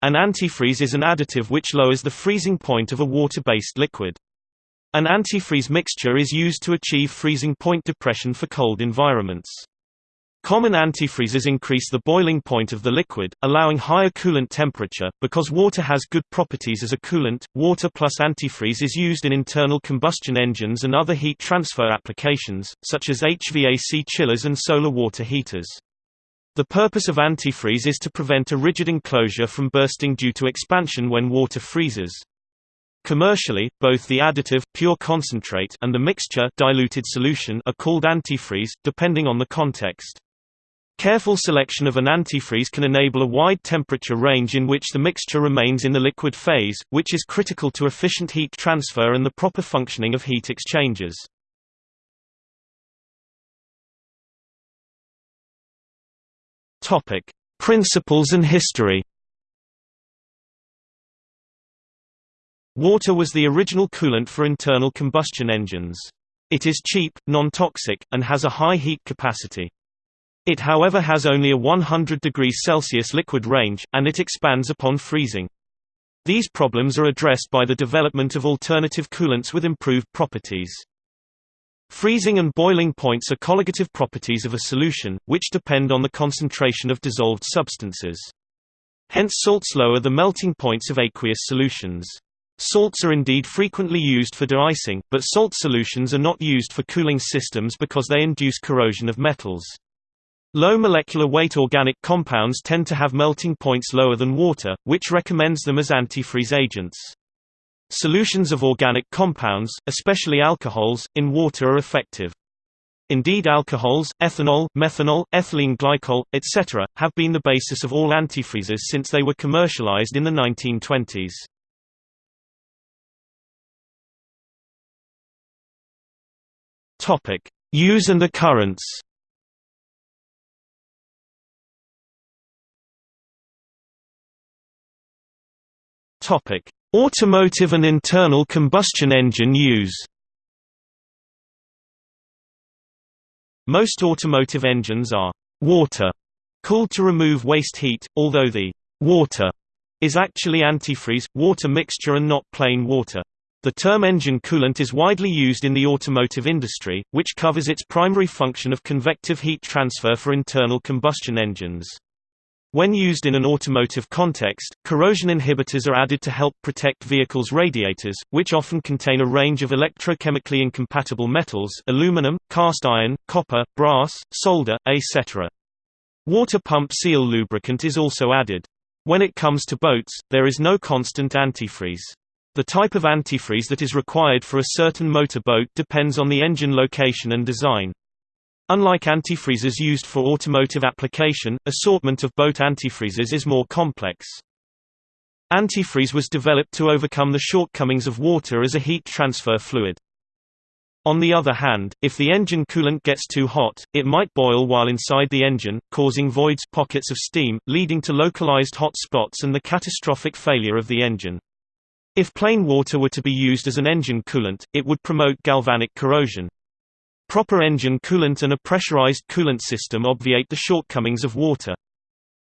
An antifreeze is an additive which lowers the freezing point of a water-based liquid. An antifreeze mixture is used to achieve freezing point depression for cold environments. Common antifreezes increase the boiling point of the liquid, allowing higher coolant temperature. Because water has good properties as a coolant, water plus antifreeze is used in internal combustion engines and other heat transfer applications, such as HVAC chillers and solar water heaters. The purpose of antifreeze is to prevent a rigid enclosure from bursting due to expansion when water freezes. Commercially, both the additive pure concentrate and the mixture diluted solution are called antifreeze, depending on the context. Careful selection of an antifreeze can enable a wide temperature range in which the mixture remains in the liquid phase, which is critical to efficient heat transfer and the proper functioning of heat exchangers. Topic: Principles and history. Water was the original coolant for internal combustion engines. It is cheap, non-toxic, and has a high heat capacity. It however has only a 100 degrees Celsius liquid range, and it expands upon freezing. These problems are addressed by the development of alternative coolants with improved properties. Freezing and boiling points are colligative properties of a solution, which depend on the concentration of dissolved substances. Hence salts lower the melting points of aqueous solutions. Salts are indeed frequently used for de-icing, but salt solutions are not used for cooling systems because they induce corrosion of metals. Low molecular weight organic compounds tend to have melting points lower than water, which recommends them as antifreeze agents. Solutions of organic compounds, especially alcohols, in water are effective. Indeed alcohols, ethanol, methanol, ethylene glycol, etc., have been the basis of all antifreezes since they were commercialized in the 1920s. Use and occurrence Topic: Automotive and internal combustion engine use. Most automotive engines are water cooled to remove waste heat, although the water is actually antifreeze, water mixture and not plain water. The term engine coolant is widely used in the automotive industry, which covers its primary function of convective heat transfer for internal combustion engines. When used in an automotive context, corrosion inhibitors are added to help protect vehicles' radiators, which often contain a range of electrochemically incompatible metals aluminum, cast iron, copper, brass, solder, etc. Water pump seal lubricant is also added. When it comes to boats, there is no constant antifreeze. The type of antifreeze that is required for a certain motor boat depends on the engine location and design. Unlike antifreezes used for automotive application, assortment of boat antifreezes is more complex. Antifreeze was developed to overcome the shortcomings of water as a heat transfer fluid. On the other hand, if the engine coolant gets too hot, it might boil while inside the engine, causing voids pockets of steam, leading to localized hot spots and the catastrophic failure of the engine. If plain water were to be used as an engine coolant, it would promote galvanic corrosion. Proper engine coolant and a pressurized coolant system obviate the shortcomings of water.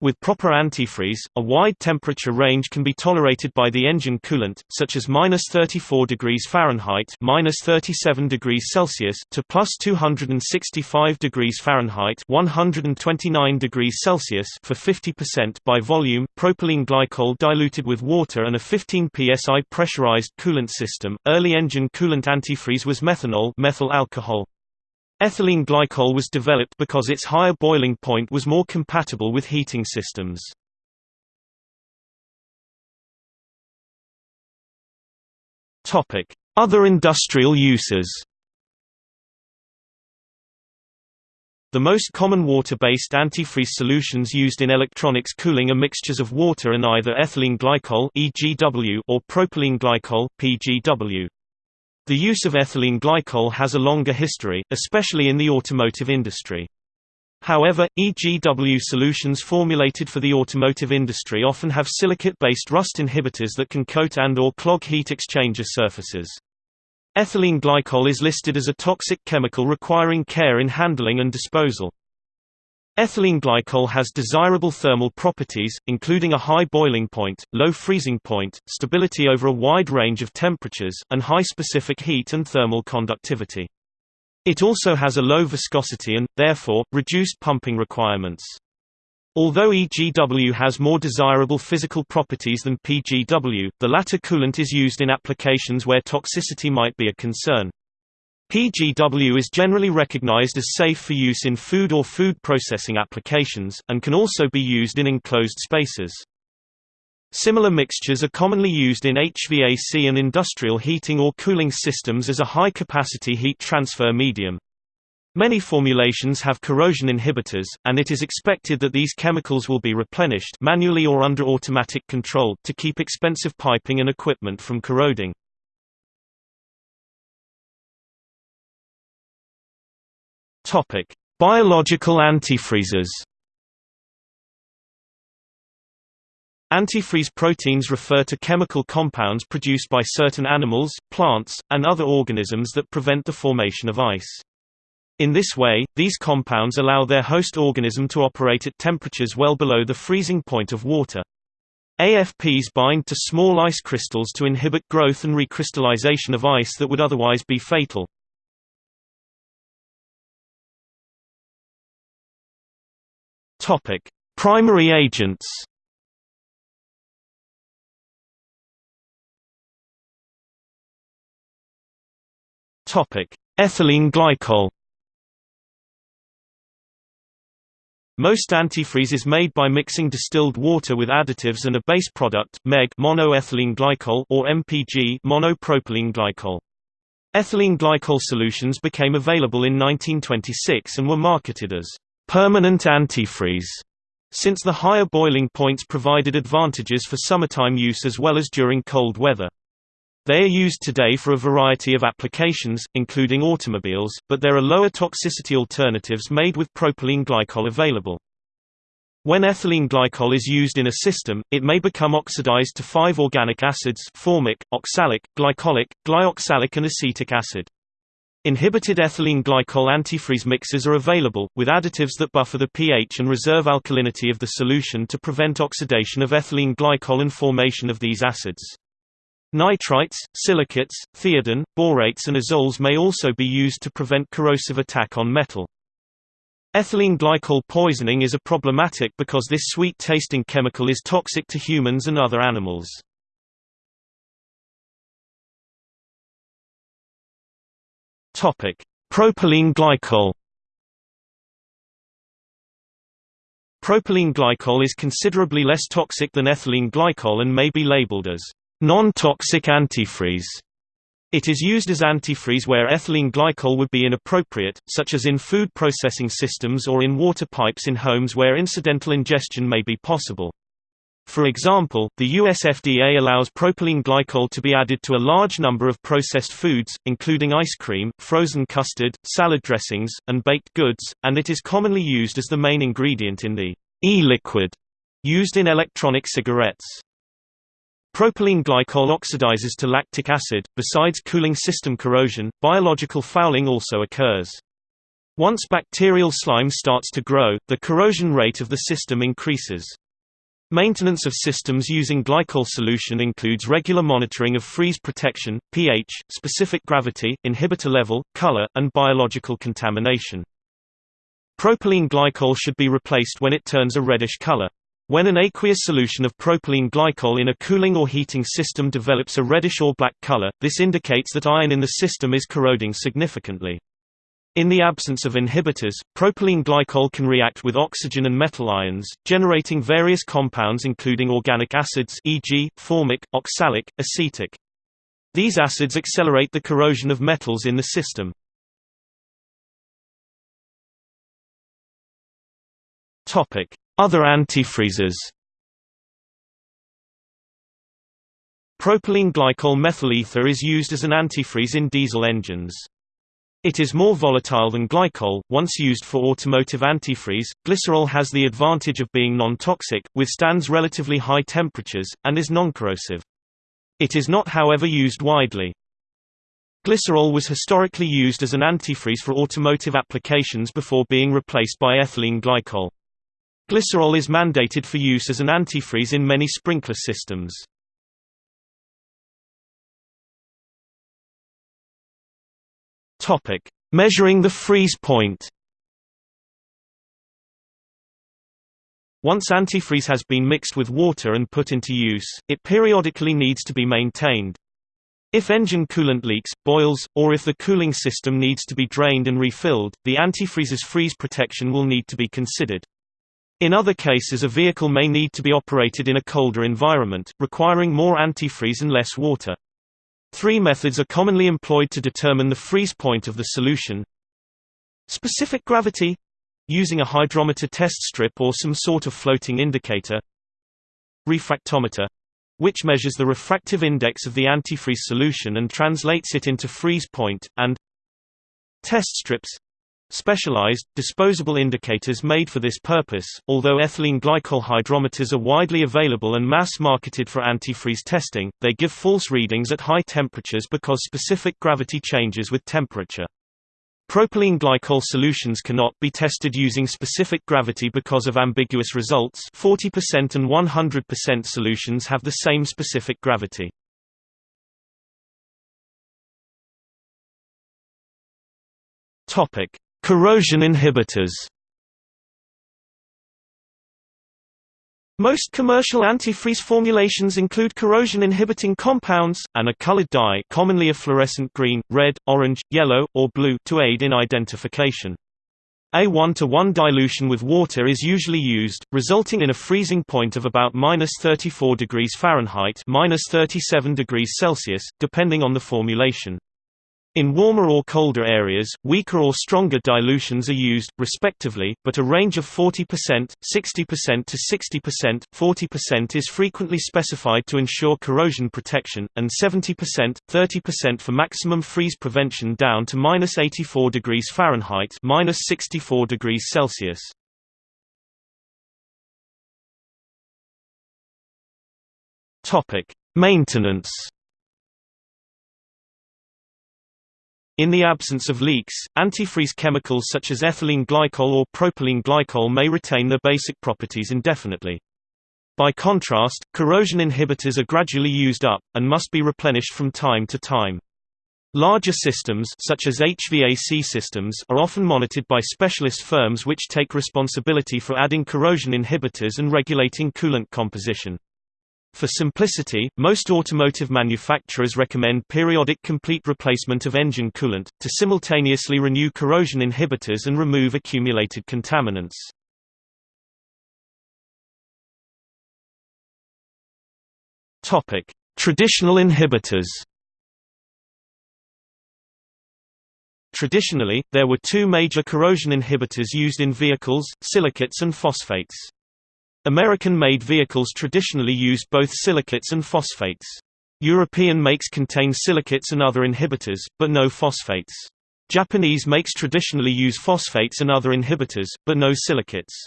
With proper antifreeze, a wide temperature range can be tolerated by the engine coolant, such as minus 34 degrees Fahrenheit minus 37 degrees Celsius to plus 265 degrees Fahrenheit 129 degrees Celsius for 50% by volume. Propylene glycol diluted with water and a 15 psi pressurized coolant system. Early engine coolant antifreeze was methanol, methyl alcohol. Ethylene glycol was developed because its higher boiling point was more compatible with heating systems. Other industrial uses The most common water-based antifreeze solutions used in electronics cooling are mixtures of water and either ethylene glycol (EGW) or propylene glycol (PGW). The use of ethylene glycol has a longer history, especially in the automotive industry. However, EGW solutions formulated for the automotive industry often have silicate-based rust inhibitors that can coat and or clog heat exchanger surfaces. Ethylene glycol is listed as a toxic chemical requiring care in handling and disposal. Ethylene glycol has desirable thermal properties, including a high boiling point, low freezing point, stability over a wide range of temperatures, and high specific heat and thermal conductivity. It also has a low viscosity and, therefore, reduced pumping requirements. Although EGW has more desirable physical properties than PGW, the latter coolant is used in applications where toxicity might be a concern. PGW is generally recognized as safe for use in food or food processing applications, and can also be used in enclosed spaces. Similar mixtures are commonly used in HVAC and industrial heating or cooling systems as a high-capacity heat transfer medium. Many formulations have corrosion inhibitors, and it is expected that these chemicals will be replenished manually or under automatic control to keep expensive piping and equipment from corroding. Topic: Biological antifreezes. Antifreeze proteins refer to chemical compounds produced by certain animals, plants, and other organisms that prevent the formation of ice. In this way, these compounds allow their host organism to operate at temperatures well below the freezing point of water. AFPs bind to small ice crystals to inhibit growth and recrystallization of ice that would otherwise be fatal. Topic: Primary agents. Topic: Ethylene glycol. Most antifreeze is made by mixing distilled water with additives and a base product MEG monoethylene glycol or MPG monopropylene glycol. Ethylene glycol solutions became available in 1926 and were marketed as permanent antifreeze, since the higher boiling points provided advantages for summertime use as well as during cold weather. They are used today for a variety of applications, including automobiles, but there are lower toxicity alternatives made with propylene glycol available. When ethylene glycol is used in a system, it may become oxidized to five organic acids formic, oxalic, glycolic, glyoxalic and acetic acid. Inhibited ethylene glycol antifreeze mixes are available, with additives that buffer the pH and reserve alkalinity of the solution to prevent oxidation of ethylene glycol and formation of these acids. Nitrites, silicates, thiodine, borates and azoles may also be used to prevent corrosive attack on metal. Ethylene glycol poisoning is a problematic because this sweet-tasting chemical is toxic to humans and other animals. Propylene glycol Propylene glycol is considerably less toxic than ethylene glycol and may be labeled as Non-toxic antifreeze. It is used as antifreeze where ethylene glycol would be inappropriate, such as in food processing systems or in water pipes in homes where incidental ingestion may be possible. For example, the US FDA allows propylene glycol to be added to a large number of processed foods, including ice cream, frozen custard, salad dressings, and baked goods, and it is commonly used as the main ingredient in the e-liquid used in electronic cigarettes. Propylene glycol oxidizes to lactic acid. Besides cooling system corrosion, biological fouling also occurs. Once bacterial slime starts to grow, the corrosion rate of the system increases. Maintenance of systems using glycol solution includes regular monitoring of freeze protection, pH, specific gravity, inhibitor level, color, and biological contamination. Propylene glycol should be replaced when it turns a reddish color. When an aqueous solution of propylene glycol in a cooling or heating system develops a reddish or black color, this indicates that iron in the system is corroding significantly. In the absence of inhibitors, propylene glycol can react with oxygen and metal ions, generating various compounds including organic acids e.g., formic, oxalic, acetic. These acids accelerate the corrosion of metals in the system. Other antifreezes Propylene glycol methyl ether is used as an antifreeze in diesel engines. It is more volatile than glycol. Once used for automotive antifreeze, glycerol has the advantage of being non-toxic, withstands relatively high temperatures, and is non-corrosive. It is not however used widely. Glycerol was historically used as an antifreeze for automotive applications before being replaced by ethylene glycol. Glycerol is mandated for use as an antifreeze in many sprinkler systems. Topic: Measuring the freeze point. Once antifreeze has been mixed with water and put into use, it periodically needs to be maintained. If engine coolant leaks, boils, or if the cooling system needs to be drained and refilled, the antifreeze's freeze protection will need to be considered. In other cases a vehicle may need to be operated in a colder environment, requiring more antifreeze and less water. Three methods are commonly employed to determine the freeze point of the solution. Specific gravity using a hydrometer test strip or some sort of floating indicator. Refractometer which measures the refractive index of the antifreeze solution and translates it into freeze point, and test strips specialized, disposable indicators made for this purpose, although ethylene glycol hydrometers are widely available and mass-marketed for antifreeze testing, they give false readings at high temperatures because specific gravity changes with temperature. Propylene glycol solutions cannot be tested using specific gravity because of ambiguous results 40% and 100% solutions have the same specific gravity. Corrosion inhibitors Most commercial antifreeze formulations include corrosion-inhibiting compounds, and a colored dye commonly a fluorescent green, red, orange, yellow, or blue to aid in identification. A 1-to-1 dilution with water is usually used, resulting in a freezing point of about minus 34 degrees Fahrenheit minus 37 degrees Celsius, depending on the formulation. In warmer or colder areas, weaker or stronger dilutions are used, respectively, but a range of 40%, 60% to 60%, 40% is frequently specified to ensure corrosion protection, and 70%, 30% for maximum freeze prevention down to minus 84 degrees Fahrenheit minus 64 degrees Celsius. Maintenance In the absence of leaks, antifreeze chemicals such as ethylene glycol or propylene glycol may retain their basic properties indefinitely. By contrast, corrosion inhibitors are gradually used up, and must be replenished from time to time. Larger systems such as HVAC systems are often monitored by specialist firms which take responsibility for adding corrosion inhibitors and regulating coolant composition. For simplicity, most automotive manufacturers recommend periodic complete replacement of engine coolant, to simultaneously renew corrosion inhibitors and remove accumulated contaminants. Traditional inhibitors Traditionally, there were two major corrosion inhibitors used in vehicles, silicates and phosphates. American-made vehicles traditionally use both silicates and phosphates. European makes contain silicates and other inhibitors, but no phosphates. Japanese makes traditionally use phosphates and other inhibitors, but no silicates.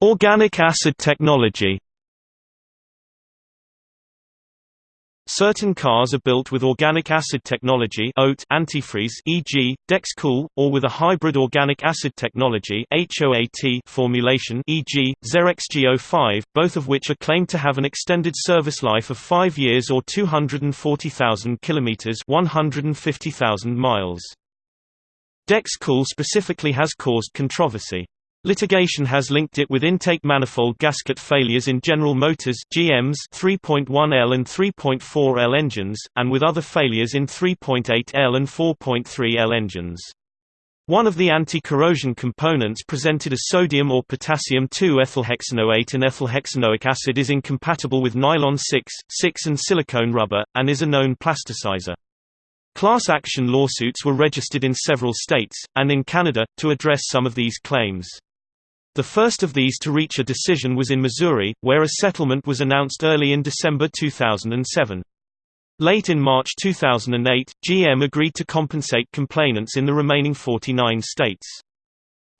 Organic acid technology Certain cars are built with organic acid technology (OAT) antifreeze e.g., Dexcool, or with a hybrid organic acid technology HOAT formulation e.g., ZerexGO5, both of which are claimed to have an extended service life of 5 years or 240,000 kilometers 150,000 miles. Dexcool specifically has caused controversy. Litigation has linked it with intake manifold gasket failures in General Motors GM's 3.1L and 3.4L engines, and with other failures in 3.8L and 4.3L engines. One of the anti-corrosion components presented as sodium or potassium 2-ethylhexanoate and ethylhexanoic acid is incompatible with nylon 6, 6 and silicone rubber, and is a known plasticizer. Class action lawsuits were registered in several states, and in Canada, to address some of these claims. The first of these to reach a decision was in Missouri, where a settlement was announced early in December 2007. Late in March 2008, GM agreed to compensate complainants in the remaining 49 states.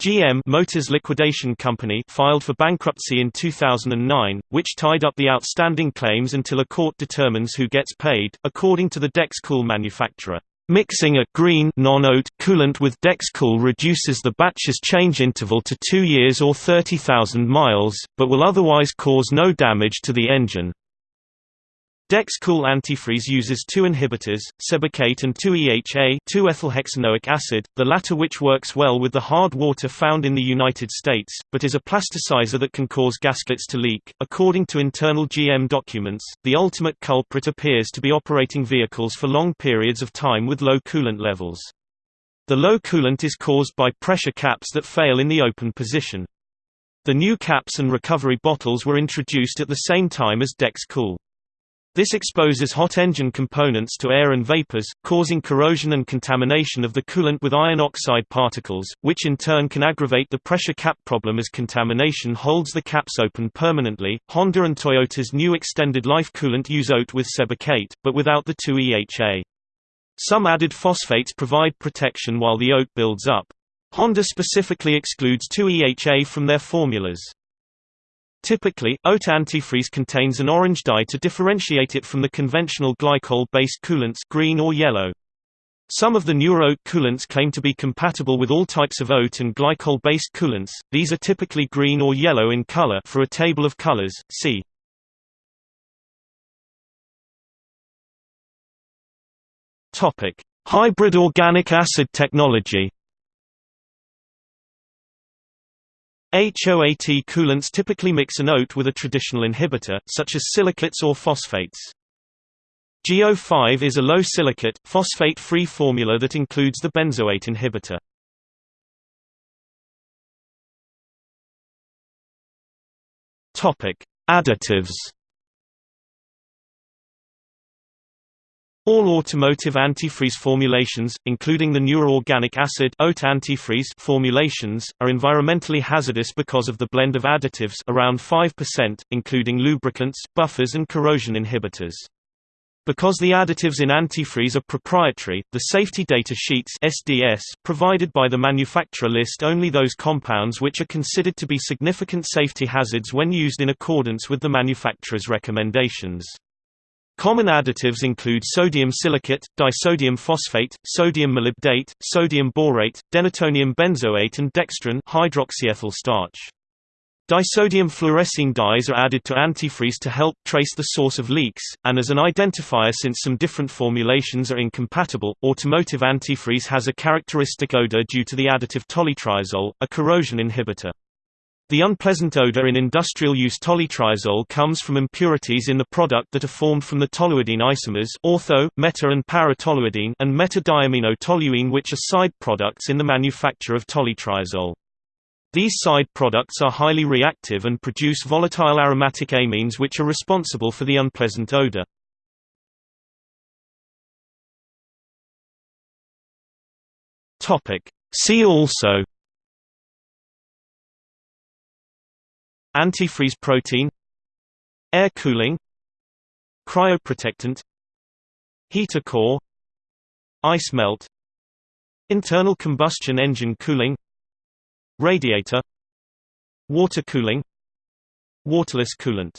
GM Motors Liquidation Company filed for bankruptcy in 2009, which tied up the outstanding claims until a court determines who gets paid, according to the Dexcool manufacturer. Mixing a green non-oat coolant with Dexcool reduces the batch's change interval to 2 years or 30,000 miles, but will otherwise cause no damage to the engine. Dexcool antifreeze uses two inhibitors, sebacate and 2-EHA 2-ethylhexanoic acid, the latter which works well with the hard water found in the United States, but is a plasticizer that can cause gaskets to leak. According to internal GM documents, the ultimate culprit appears to be operating vehicles for long periods of time with low coolant levels. The low coolant is caused by pressure caps that fail in the open position. The new caps and recovery bottles were introduced at the same time as Dexcool. This exposes hot engine components to air and vapors, causing corrosion and contamination of the coolant with iron oxide particles, which in turn can aggravate the pressure cap problem as contamination holds the caps open permanently. Honda and Toyota's new extended life coolant use OAT with sebacate, but without the 2EHA. Some added phosphates provide protection while the OAT builds up. Honda specifically excludes 2EHA from their formulas. Typically, oat antifreeze contains an orange dye to differentiate it from the conventional glycol-based coolants green or yellow. Some of the newer oat coolants claim to be compatible with all types of oat and glycol-based coolants. These are typically green or yellow in color. For a table of colors, see. Hybrid organic acid technology. HOAT coolants typically mix an OAT with a traditional inhibitor, such as silicates or phosphates. GO5 is a low silicate, phosphate-free formula that includes the benzoate inhibitor. Additives All automotive antifreeze formulations, including the newer organic acid antifreeze formulations, are environmentally hazardous because of the blend of additives around 5%, including lubricants, buffers and corrosion inhibitors. Because the additives in antifreeze are proprietary, the safety data sheets SDS provided by the manufacturer list only those compounds which are considered to be significant safety hazards when used in accordance with the manufacturer's recommendations. Common additives include sodium silicate, disodium phosphate, sodium molybdate, sodium borate, denatonium benzoate and dextran hydroxyethyl starch. Disodium fluorescein dyes are added to antifreeze to help trace the source of leaks, and as an identifier since some different formulations are incompatible. Automotive antifreeze has a characteristic odor due to the additive tolyltriazole, a corrosion inhibitor. The unpleasant odor in industrial use tolyltriazole comes from impurities in the product that are formed from the toluidine isomers ortho, meta and para-toluidine and meta-diamino-toluene which are side products in the manufacture of tolyltriazole. These side products are highly reactive and produce volatile aromatic amines which are responsible for the unpleasant odor. See also Antifreeze protein Air cooling Cryoprotectant Heater core Ice melt Internal combustion engine cooling Radiator Water cooling Waterless coolant